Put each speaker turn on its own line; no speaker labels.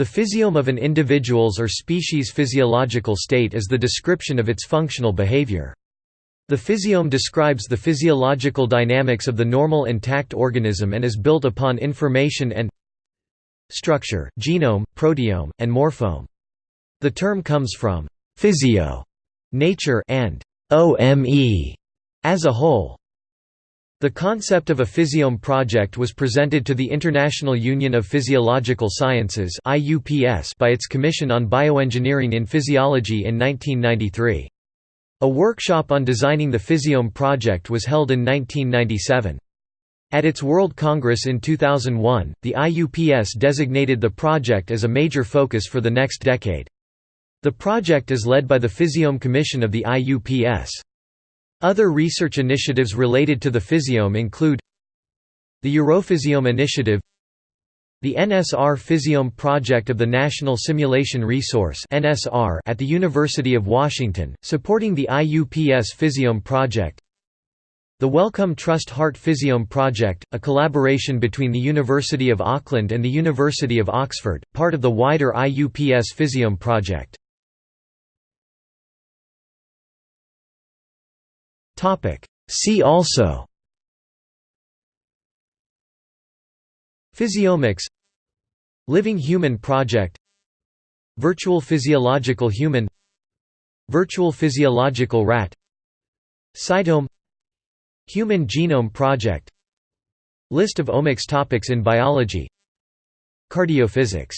The physiome of an individual's or species' physiological state is the description of its functional behavior. The physiome describes the physiological dynamics of the normal intact organism and is built upon information and structure, genome, proteome, and morphome. The term comes from physio, nature, and ome, as a whole. The concept of a physiome project was presented to the International Union of Physiological Sciences by its Commission on Bioengineering in Physiology in 1993. A workshop on designing the Physiome project was held in 1997. At its World Congress in 2001, the IUPS designated the project as a major focus for the next decade. The project is led by the Physiome Commission of the IUPS. Other research initiatives related to the physiome include the Europhysiome Initiative the NSR Physiome Project of the National Simulation Resource at the University of Washington, supporting the IUPS Physiome Project the Wellcome Trust Heart Physiome Project, a collaboration between the University of Auckland and the University of Oxford, part of the wider IUPS Physiome Project. See also. Physiomics Living Human Project. Virtual Physiological Human. Virtual Physiological Rat. Cytome. Human Genome Project. List of omics topics in biology. Cardiophysics